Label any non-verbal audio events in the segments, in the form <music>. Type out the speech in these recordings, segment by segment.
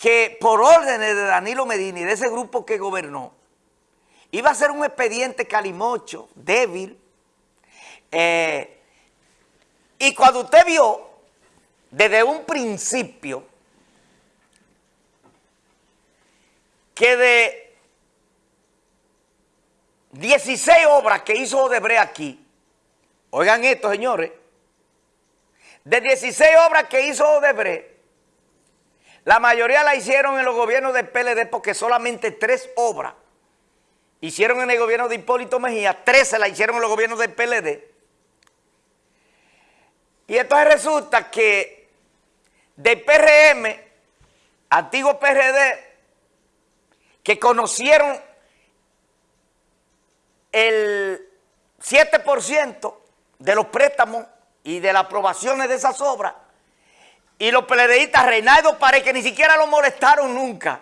que por órdenes de Danilo Medina y de ese grupo que gobernó, iba a ser un expediente calimocho, débil, eh, y cuando usted vio desde un principio que de 16 obras que hizo Odebrecht aquí, oigan esto señores, de 16 obras que hizo Odebrecht, la mayoría la hicieron en los gobiernos del PLD porque solamente tres obras hicieron en el gobierno de Hipólito Mejía, 13 la hicieron en los gobiernos del PLD. Y entonces resulta que del PRM, antiguo PRD, que conocieron el 7% de los préstamos y de las aprobaciones de esas obras, y los PLDistas, Reinaldo Pared, que ni siquiera lo molestaron nunca,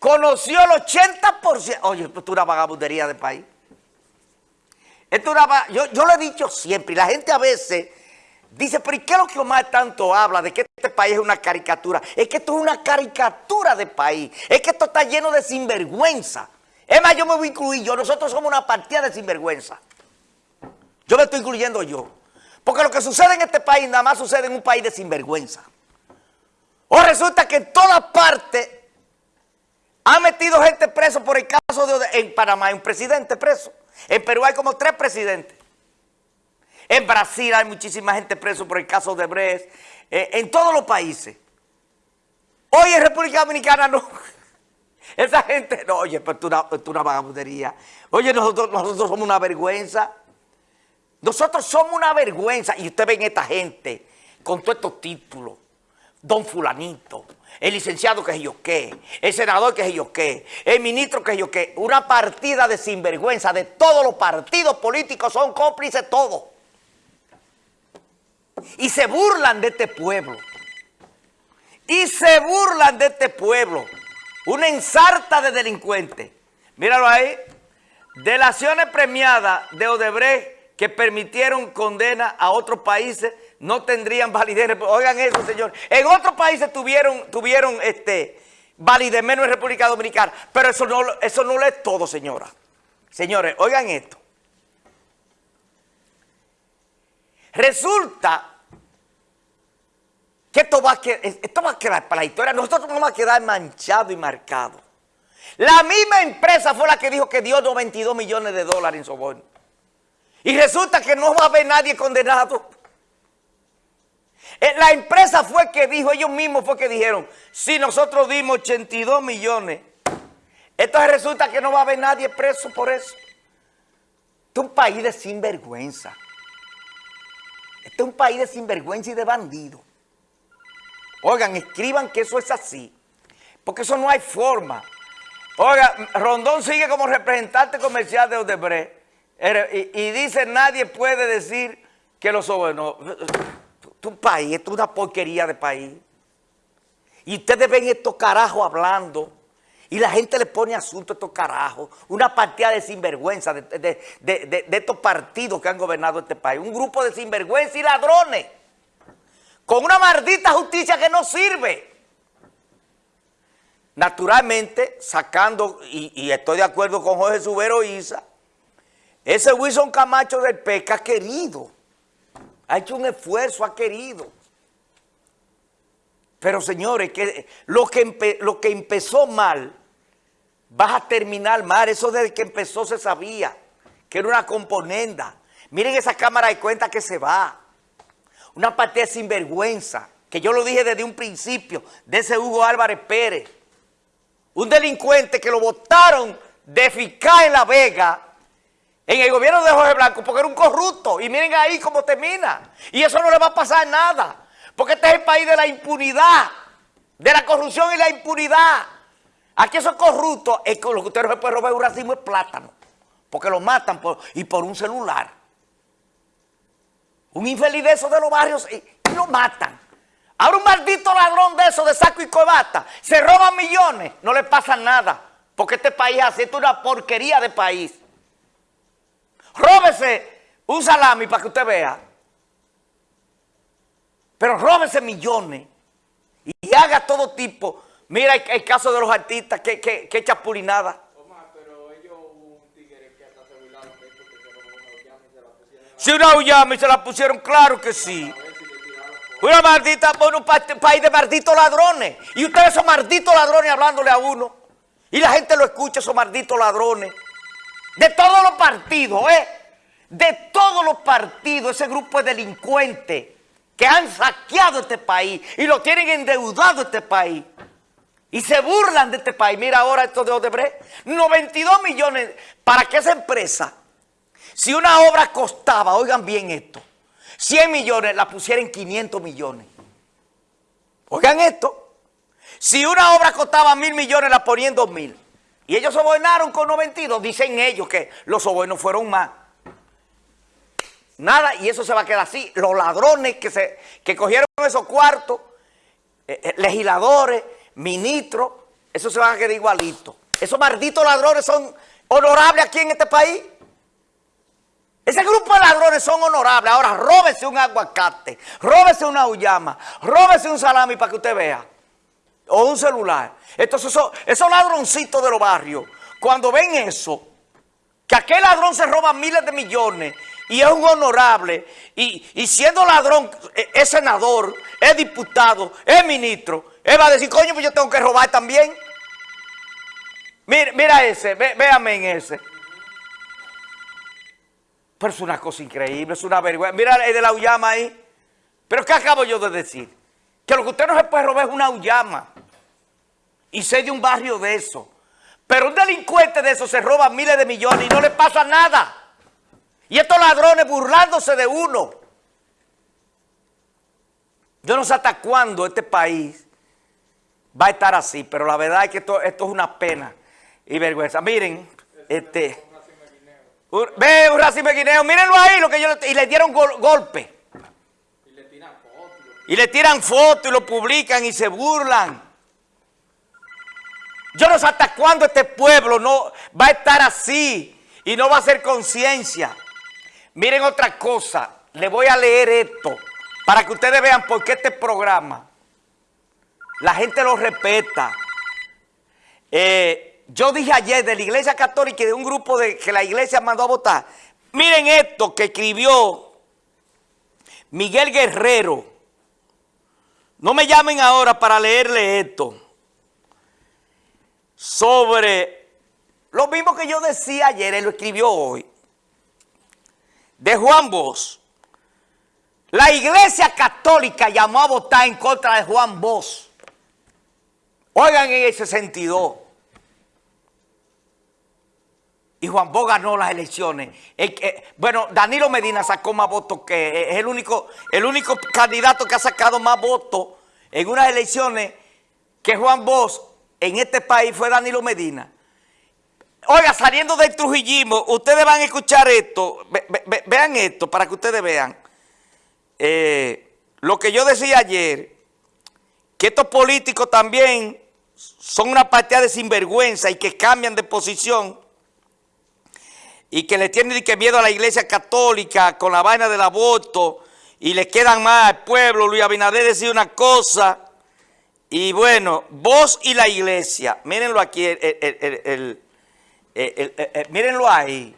conoció el 80%. Oye, esto es una vagabundería de país. Esto una, yo, yo lo he dicho siempre, y la gente a veces dice, pero ¿y qué es lo que Omar tanto habla de que este país es una caricatura? Es que esto es una caricatura de país, es que esto está lleno de sinvergüenza. Es más, yo me voy a incluir yo, nosotros somos una partida de sinvergüenza. Yo me estoy incluyendo yo. Porque lo que sucede en este país nada más sucede en un país de sinvergüenza. O resulta que en todas partes han metido gente preso por el caso de... En Panamá hay un presidente preso. En Perú hay como tres presidentes. En Brasil hay muchísima gente preso por el caso de Brecht. Eh, en todos los países. Hoy en República Dominicana no. <laughs> Esa gente, no, oye, pero tú una, una vagabundería. Oye, nosotros, nosotros somos una vergüenza. Nosotros somos una vergüenza. Y usted ven esta gente con todos estos títulos. Don fulanito, el licenciado que es yo qué, el senador que es yo qué, el ministro que es yo qué. Una partida de sinvergüenza de todos los partidos políticos son cómplices todos. Y se burlan de este pueblo. Y se burlan de este pueblo. Una ensarta de delincuentes. Míralo ahí. Delaciones premiadas de Odebrecht que permitieron condena a otros países no tendrían validez. Oigan eso, señor. En otros países tuvieron, tuvieron este, validez, menos en República Dominicana. Pero eso no, eso no lo es todo, señora. Señores, oigan esto. Resulta que esto va, a quedar, para la historia. Nosotros vamos a quedar manchados y marcados. La misma empresa fue la que dijo que dio 92 millones de dólares en soborno. Y resulta que no va a haber nadie condenado. Eh, la empresa fue que dijo, ellos mismos fue que dijeron, si nosotros dimos 82 millones, entonces resulta que no va a haber nadie preso por eso. Este es un país de sinvergüenza. Este es un país de sinvergüenza y de bandido. Oigan, escriban que eso es así, porque eso no hay forma. Oiga, Rondón sigue como representante comercial de Odebrecht y, dice, nadie puede decir que lo sobornó. Un país, es una porquería de país. Y ustedes ven estos carajos hablando y la gente le pone asunto a estos carajos. Una partida de sinvergüenza de, de, estos partidos que han gobernado este país. Un grupo de sinvergüenza y ladrones. Con una maldita justicia que no sirve. Naturalmente, sacando, y, y estoy de acuerdo con Jorge Subero Isa, ese Wilson Camacho del PECA ha querido, ha hecho un esfuerzo, ha querido. Pero señores, que lo, que lo que empezó mal, va a terminar mal. Eso desde que empezó se sabía, que era una componenda. Miren esa cámara de cuenta que se va. Una partida sinvergüenza, que yo lo dije desde un principio, de ese Hugo Álvarez Pérez. Un delincuente que lo votaron de fiscal en La Vega en el gobierno de Jorge Blanco porque era un corrupto. Y miren ahí cómo termina. Y eso no le va a pasar nada. Porque este es el país de la impunidad, de la corrupción y la impunidad. Aquí esos corruptos, es que lo que usted no se puede robar un racimo es plátano. Porque lo matan y por un celular. Un infeliz de esos de los barrios y, lo matan. Ahora un maldito ladrón de esos de saco y cobata se roban millones, no le pasa nada. Porque este país hace una porquería de país. Róbese un salami para que usted vea. Pero róbese millones y haga todo tipo Mira el, el caso de los artistas, que, que, que chapulinada. Omar, pero ellos hubo un tigre que hasta se burlaron de esto, que se robó una llama y se la pusieron Si una uyama y se la pusieron, claro que sí. Una maldita, bueno, un pa- país de malditos ladrones. Y ustedes son malditos ladrones hablándole a uno. Y la gente lo escucha, esos malditos ladrones. De todos los partidos, ¿eh? De todos los partidos, ese grupo de delincuentes que han saqueado este país y lo tienen endeudado este país. Y se burlan de este país. Mira ahora esto de Odebrecht. 92 millones para que esa empresa, si una obra costaba, oigan bien esto, 100 millones, la pusiera en 500 millones. Oigan esto. Si una obra costaba mil millones, la ponían dos mil. Y ellos sobornaron con 92. Dicen ellos que los sobornos fueron más. Nada, y eso se va a quedar así. Los ladrones que, se, que cogieron esos cuartos, eh, eh, legisladores, ministros, eso se va a quedar igualito. Esos malditos ladrones son honorables aquí en este país. Ese grupo de ladrones son honorables. Ahora, róbese un aguacate, róbese una uyama, róbese un salami para que usted vea. O un celular. Entonces, esos, ladroncitos de los barrios, cuando ven eso, que aquel ladrón se roba miles de millones y es un honorable, y, y siendo ladrón, eh, es senador, es diputado, es ministro, él va a decir, coño, pues yo tengo que robar también. Mira, mira ese, ve- en ese. Pero es una cosa increíble, es una vergüenza. Mira el de la Uyama ahí. Pero ¿qué acabo yo de decir? Que lo que usted no se puede robar es una Uyama. Y sé de un barrio de eso. Pero un delincuente de eso se roba miles de millones y no le pasa nada. Y estos ladrones burlándose de uno. Yo no sé hasta cuándo este país va a estar así, pero la verdad es que esto, esto es una pena y vergüenza. Miren, este... Un- Ve un racimo guineo, mírenlo ahí, lo que yo le- y le dieron gol- golpe. Y le tiran fotos. Y le tiran fotos y lo publican y se burlan. Yo no sé hasta cuándo este pueblo no va a estar así y no va a hacer conciencia. Miren otra cosa, le voy a leer esto para que ustedes vean por qué este programa, la gente lo respeta. Eh, yo dije ayer de la iglesia católica y de un grupo de, que la iglesia mandó a votar. Miren esto que escribió Miguel Guerrero. No me llamen ahora para leerle esto. Sobre lo mismo que yo decía ayer, él lo escribió hoy. De Juan Bosch. La iglesia católica llamó a votar en contra de Juan Bosch. Oigan en ese sentido. Y Juan Bosch ganó las elecciones. Bueno, Danilo Medina sacó más votos que es el único, el único candidato que ha sacado más votos en unas elecciones que Juan Bosch en este país fue Danilo Medina. Oiga, saliendo del trujillismo, ustedes van a escuchar esto, ve- ve- ve- vean esto para que ustedes vean. Eh, lo que yo decía ayer, que estos políticos también son una partida de sinvergüenza y que cambian de posición y que le tienen que miedo a la iglesia católica con la vaina del aborto y le quedan más al pueblo. Luis Abinader decía una cosa y bueno, vos y la iglesia, mírenlo aquí, el, el, mírenlo ahí.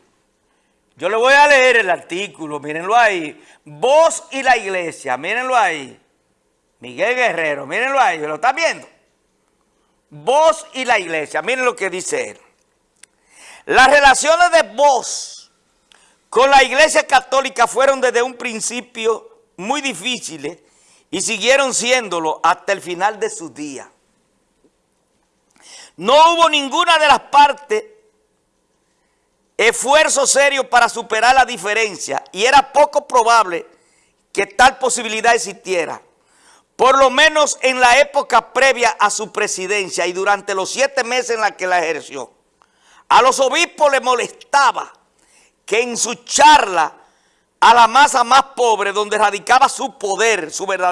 Yo le voy a leer el artículo, mírenlo ahí. Vos y la iglesia, mírenlo ahí. Miguel Guerrero, mírenlo ahí, ¿lo está viendo? Vos y la iglesia, miren lo que dice él. Las relaciones de vos con la iglesia católica fueron desde un principio muy difíciles y siguieron siéndolo hasta el final de sus días. No hubo ninguna de las partes esfuerzo serio para superar la diferencia y era poco probable que tal posibilidad existiera. Por lo menos en la época previa a su presidencia y durante los siete meses en la que la ejerció. A los obispos les molestaba que en su charla a la masa más pobre donde radicaba su poder, su verdadero